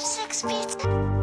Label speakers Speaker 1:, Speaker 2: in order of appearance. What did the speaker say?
Speaker 1: six feet.